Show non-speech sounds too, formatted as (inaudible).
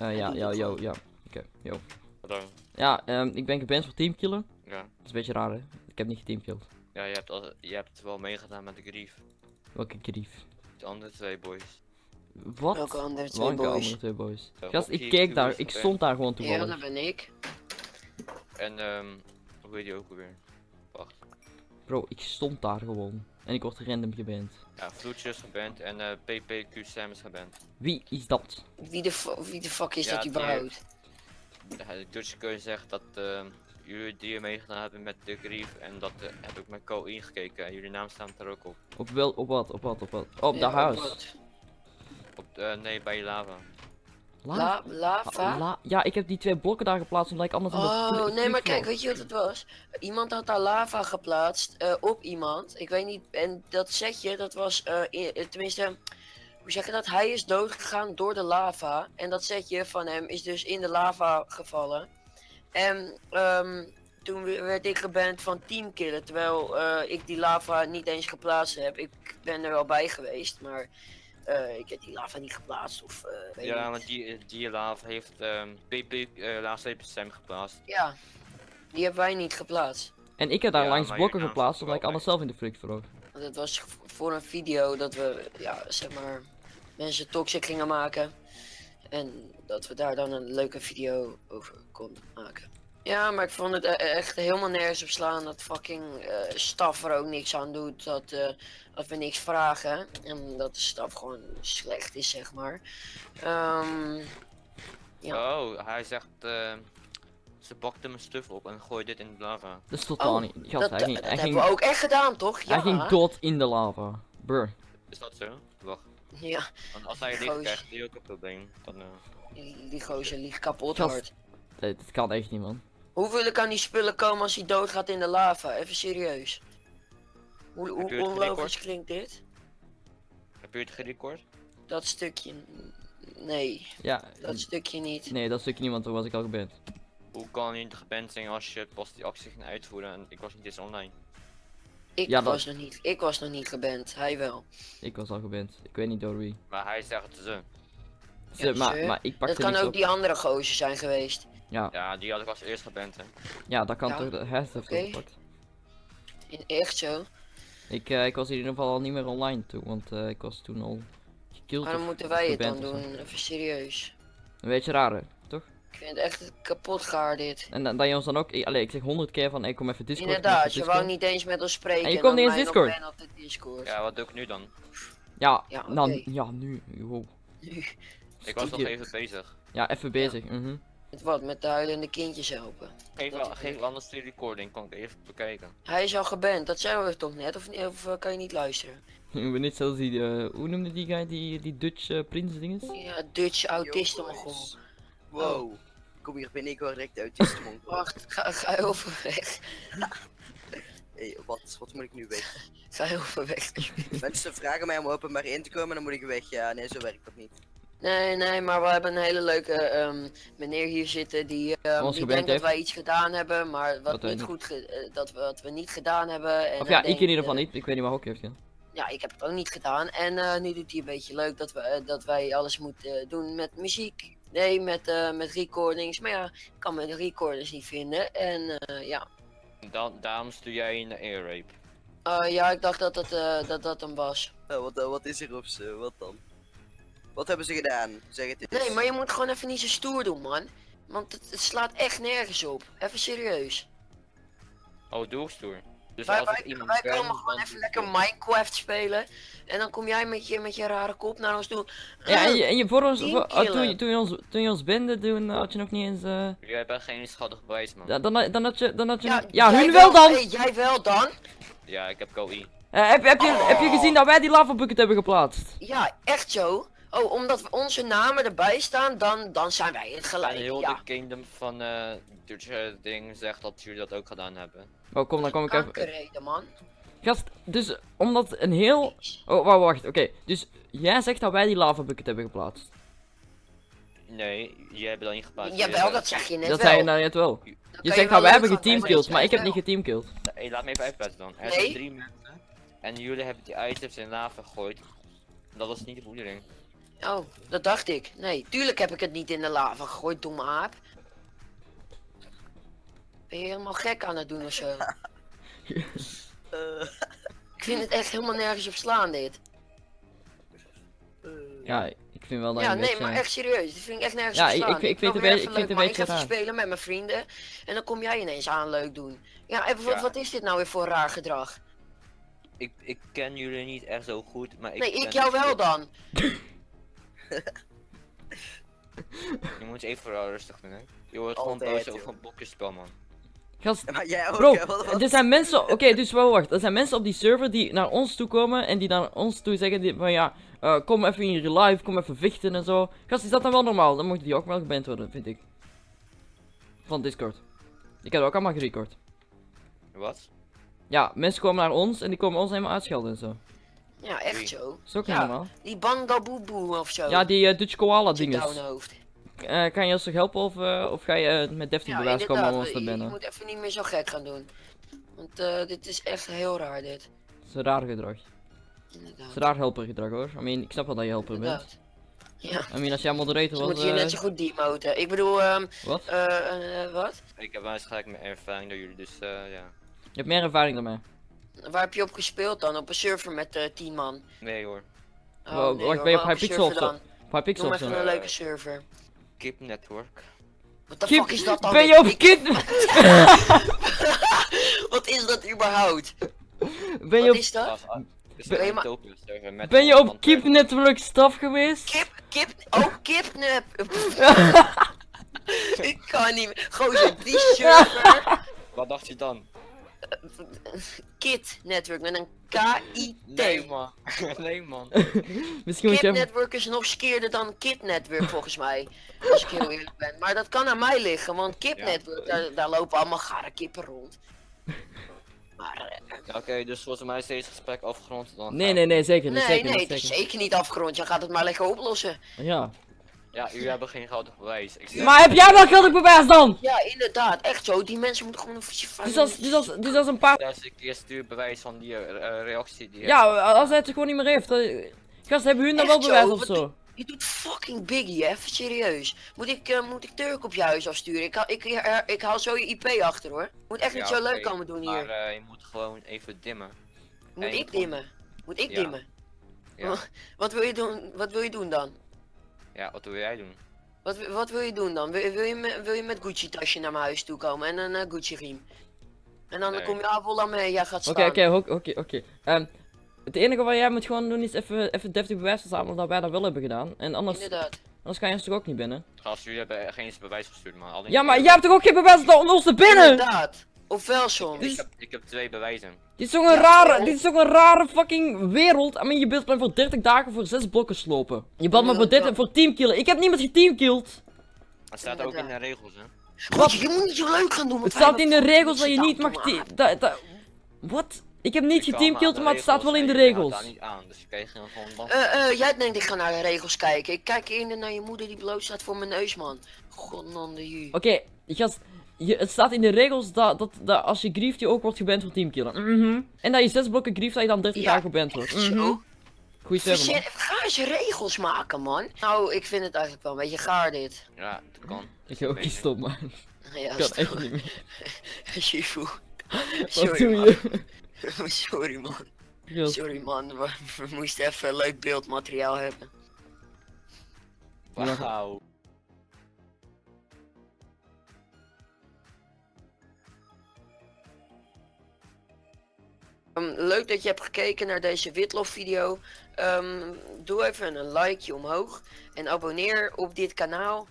Eh, ja, ja, yo, ja. Oké, yo. Wat dan? Ja, ehm, ik ben geband voor teamkillen. Ja. Dat is een beetje raar, hè? Ik heb niet geteamkilled. Ja, je hebt, al, je hebt wel meegedaan met de grief. Welke grief? De andere twee boys. Wat? Welke andere twee Welke boys? andere twee boys? Ja, Gast, ik keek daar, ik Ben. stond daar gewoon Ja, toevallig. dat ben ik. En ehm, hoe heet die ook alweer? Wacht. Bro, ik stond daar gewoon. En ik word random geband. Ja, Vloedje is geband en eh PPQ Sam is geband. Wie is dat? Wie de, wie de fuck is Ja, dat die- überhaupt? Ja, de Dutch kun je zeggen dat ehm, jullie die meegedaan hebben met de grief en dat eh, heb ik met Co ingekeken en jullie naam staan er ook op. Op wel, op wat, op wat, op wat? Op Ja, dat huis. Op de, nee, bij lava. La- La, lava? La- ja, ik heb die twee blokken daar geplaatst omdat ik anders Oh, nee, maar kijk, weet je wat het was? Iemand had daar lava geplaatst eh, op iemand. Ik weet niet, en dat setje, dat was, eh, eh, tenminste, hoe zeg je dat? Hij is doodgegaan door de lava. En dat setje van hem is dus in de lava gevallen. En ehm, toen we- werd ik geband van teamkillen, terwijl ik die lava niet eens geplaatst heb. Ik ben er wel bij geweest, maar eh, ik heb die lava niet geplaatst. Of, eh, weet Ja, niet. want die, die lava heeft ehm PP eh laatste even Sam geplaatst. Ja, die hebben wij niet geplaatst. En ik heb daar Ja, langs blokken geplaatst omdat ik anders zelf in de flik vloog. Want het was voor een video dat we, ja, zeg maar, mensen toxic gingen maken. En dat we daar dan een leuke video over konden maken. Ja, maar ik vond het e- echt helemaal nergens op slaan dat fucking eh staf er ook niks aan doet. Dat, eh, dat we niks vragen. En dat de staf gewoon slecht is, zeg maar. Ehm, Ja. Oh, hij zegt ehm, ze bakte mijn stuf op en gooide dit in de lava. Dat is totaal Oh, niet. Gast, dat hij dat hij hebben ging, we ook echt gedaan, toch? Ja. hij ging dood in de lava. Brr. Is dat zo? Wacht. Ja, Want als hij licht krijgt, hij ook een probleem. Dan, eh, die, die gozer liegt kapot Gast. hard. Nee, dit kan echt niet, man. Hoeveel kan die spullen komen als hij doodgaat in de lava? Even serieus. Hoe, hoe onlogisch klinkt dit? heb je het gerecord? Dat stukje. Nee, Ja, dat stukje niet. nee, dat stukje niet, want toen was ik al geband. Hoe kan je niet geband zijn als je pas die actie ging uitvoeren en ik was niet eens online? Ik, Ja, dat- was nog niet, ik was nog niet geband, hij wel. Ik was al geband. Ik weet niet door wie. Maar hij zegt ze. Ze, Ja, maar, maar ik Dat pakte kan ook op. die andere gozer zijn geweest. Ja, Ja, die had ik als eerst geband hè. ja, dat kan Ja. toch. Heeft het Oké. opgepakt. In, echt zo. Ik, eh, ik was in ieder geval al niet meer online toen, want eh, ik was toen al gekilld. Maar dan of moeten wij het dan of doen, even serieus. Een beetje raar, hè, toch? Ik vind het echt kapot gaar dit. En dan- dat je ons dan ook, ik, allee, ik zeg honderd keer van, ik kom even Discord. even Inderdaad, je wou niet eens met ons spreken. En je komt dan niet eens Discord. op de Discord. Ja, wat doe ik nu dan? Ja, Ja, nou, oké. ja, nu, wow. Ik was nog even bezig. Ja, even bezig. mhm. Met wat? Met de huilende kindjes helpen. Geef, wel- geef anders die recording, kan ik even bekijken. Hij is al geband, dat zeiden we toch net? Of, niet- of eh, kan je niet luisteren? Ik ben niet zoals die, eh, hoe noemde die guy, die, die Dutch eh, prins dinges? Ja, Dutch boys. Wow. Kom hier binnen, ik hoor direct de mongool. (laughs) Wacht, ga, ga heel ver weg. (laughs) Hey, wat, wat moet ik nu weg? Ga heel ver weg. Mensen vragen mij om openbaar in te komen en dan moet ik weg. Ja, nee, zo werkt dat niet. Nee, nee, maar we hebben een hele leuke ehm, meneer hier zitten die, ehm, Ons die denkt dat wij iets gedaan hebben, maar wat, wij niet goed eh, dat, we, wat we niet gedaan hebben. En Of ja, ik in ieder geval niet. Ik weet niet waar ook heeft gedaan. Ja, ik heb het ook niet gedaan. En eh, nu doet hij een beetje leuk dat, we, eh, dat wij alles moeten doen met muziek. Nee, met, eh, met recordings. Maar ja, ik kan mijn recorders niet vinden. En eh, ja. Dan, daarom stuur jij een air rape. Eh, ja, ik dacht dat dat, eh, dat, dat hem was. Wat, wat is er op ze? Wat dan? Wat hebben ze gedaan? Zeg het eens. Nee, maar je moet gewoon even niet zo stoer doen, man. Want het, het slaat echt nergens op. Even serieus. Oh, doelstoer. Dus Wij, als wij, ik iemand wij ben, komen gewoon dan even doe lekker Minecraft spelen. En dan kom jij met je, met je rare kop naar ons toe. Ja, en je, Eh, en je voor ons, voor- oh, toen, je, toen, je ons, toen je ons bende, toen eh, had je nog niet eens, eh, het. Jij bent geen schuldig bewijs, man. ja, dan, dan had je, dan had je, ja, nog- ja, hun wel dan! Hey, jij wel dan? Ja, ik heb KOI. Eh, heb, heb, je, heb je gezien dat wij die lava bucket hebben geplaatst? Ja, echt zo. Oh, omdat we onze namen erbij staan, dan, dan zijn wij het En gelijk. heel Ja, de kingdom van eh Dutch ding zegt dat jullie dat ook gedaan hebben. Oh, kom, dan kom ik even. kankerreden, man. Gast, dus omdat een heel. Oh, wacht, wacht, oké. Dus jij zegt dat wij die lava bucket hebben geplaatst. Nee, jij hebt dat niet geplaatst. Jawel, dat zeg je net dat wel. zei je nou net wel. Dan Je zegt dat wij hebben geteamkilled, maar ik heb niet geteamkilled. Hey, laat me even uitpraten dan. Er Nee. zijn drie mensen. En jullie hebben die items in lava gegooid. Dat was niet de bedoeling. Oh, dat dacht ik. Nee, tuurlijk heb ik het niet in de lava gegooid, domme aap. Ben je helemaal gek aan het doen of zo? Eh, (laughs) Ik vind het echt helemaal nergens op slaan, dit. eh. Ja, ik vind wel dat Ja, nee, beetje... maar echt serieus. Dit vind ik echt nergens Ja, op ik- slaan. ik- ik vind wil het weer een even beetje- ik vind leuk het een beetje Ik ga spelen met mijn vrienden. En dan kom jij ineens aan leuk doen. Ja, even, wat, Ja. wat is dit nou weer voor raar gedrag? Ik, ik ken jullie niet echt zo goed, maar ik nee, ik jou wel dan. (laughs) Je moet even wel rustig doen, hè. Je wordt gewoon Altijd, boos over een bokjesspel, man. Gast, Maar jij ook, Bro, hè? Wat- wat- er zijn mensen, oké, dus wel wacht. Er zijn mensen op die server die naar ons toe komen en die naar ons toe zeggen die, van ja, eh, kom even in real life, kom even vechten en zo. Gast, is dat dan wel normaal? Dan moeten die ook wel geband worden, vind ik. Van Discord. Ik heb ook allemaal gerecord. Wat? Ja, mensen komen naar ons en die komen ons helemaal uitschelden en zo. Ja, echt Wie? zo. Dat is ook Ja. normaal. Die bandaboeboe of zo. Ja, die eh, Dutch Koala je dinges. Eh, kan je ons toch helpen of, eh, of ga je met deftig Ja, bewijs komen om ons te Je, je moet even niet meer zo gek gaan doen. Want eh, dit is echt heel raar, dit. Dat is een raar gedrag. Inderdaad. is een raar helper gedrag hoor. I mean, ik snap wel dat je helper bent. Ja, I mean, als jij moderator was, hier eh, net zo goed demoten. Ik bedoel, ehm, wat? eh, eh, wat? Ik heb waarschijnlijk meer ervaring dan jullie, dus eh, ja. Je hebt meer ervaring dan mij. Waar heb je op gespeeld dan? Op een server met eh 10 man? Nee hoor. Oh, Wow, nee, wacht, hoor, ben je op Hypixel of zo? dan? Hypixel Noem even zo. een leuke server. Keep Network. Wat de Kip, fuck is dat dan? Ben je op Ik- kid... (laughs) Wat is dat überhaupt? ben je Wat op... is dat? Als- is Ben een je ma- server Ben je op lantaarn. Network staf geweest? Kip, kip, oh kipnep. (laughs) (laughs) Ik kan niet meer. Gozer, die server. Wat dacht je dan? Kit Network met een K-I-T. Nee man. (laughs) nee man. (laughs) Misschien moet Kit je. Network is nog skeerder dan Kit Network volgens mij. Als ik heel eerlijk ben. Maar dat kan aan mij liggen, want Kip Ja. Network, daar, daar lopen allemaal gare kippen rond. Maar eh, Ja, Oké, dus volgens mij is deze gesprek afgerond. Dan Nee, nee, nee, zeker niet. nee, zeker nee, niet, het is zeker. zeker niet afgerond. Je gaat het maar lekker oplossen. Ja. Ja, jullie hebben geen geldig bewijs. Ik zeg- Maar heb jij wel geldig bewijs dan? Ja, inderdaad, echt zo. Die mensen moeten gewoon een Dus als, dus als, dus als een paar... Ja, als ik eerst stuur bewijs van die eh, eh, reactie die Ja, als hij het gewoon niet meer heeft. dan- Gast, hebben hun dan wel bewijs of zo? Je doet fucking biggie? Even serieus. Moet ik, eh, moet ik Turk op je huis afsturen? Ik, haal- ik, ik haal zo je IP achter hoor. Moet echt niet zo leuk komen doen Maar hier. eh, je moet gewoon even dimmen. Moet en ik dimmen? Moet ik Ja. dimmen? Ja. (laughs) Wat wil je doen? Wat wil je doen dan? Ja, wat wil jij doen? Wat, wat wil je doen dan? Wil, wil, je, met, wil je met Gucci tasje naar mijn huis toe komen en een eh, Gucci riem? En dan Nee. kom je Avola mee, jij gaat Oké, staan. oké, oké, oké, oké. Ehm, Het enige wat jij moet gewoon doen is even, even deftig bewijs verzamelen dat wij dat wel hebben gedaan. En anders, Inderdaad. anders kan je ons toch ook niet binnen? Gast, jullie hebben geen eens bewijs gestuurd, man. Alleen Ja, maar jij hebt toch ook geen bewijs om ons te binnen? Inderdaad. Of wel soms. Ik heb, ik heb twee bewijzen. Dit is toch een Ja, rare, dit is toch een rare fucking wereld. I mean, je bent maar voor 30 dagen voor 6 blokken slopen. Je bent maar voor, Ja. 30, voor teamkillen. Ik heb niemand geteamkilled. Dat staat ook in de regels, hè. Wat? Je moet niet zo leuk gaan doen. Het staat in de regels dat je niet mag Wat? Ik heb niet Ik geteamkilled, maar het staat wel in de regels daar niet aan, dus je krijgt gewoon. Eh, eh, jij denkt ik ga naar de regels kijken. Ik kijk eerder naar je moeder die bloot staat voor mijn neus, man. Godnande. Oké, gast. Je, het staat in de regels dat, dat, dat als je grieft, je ook wordt geband voor teamkillen. Mhm. En dat je 6 blokken grieft, dat je dan 30 Ja, dagen geband wordt. Goeie server, man. Ga eens regels maken, man. Nou, ik vind het eigenlijk wel een beetje gaar, dit. Ja, dat kan. Ik ga ook niet stoppen, man. Ja, Ik kan stop. echt niet meer. (laughs) Shifu. Wat Sorry, doe man. je? (laughs) Sorry, man. Sorry, man. We, we moesten even leuk beeldmateriaal hebben. Wauw. Ehm, leuk dat je hebt gekeken naar deze Witlof video. Ehm, doe even een likeje omhoog. En abonneer op dit kanaal.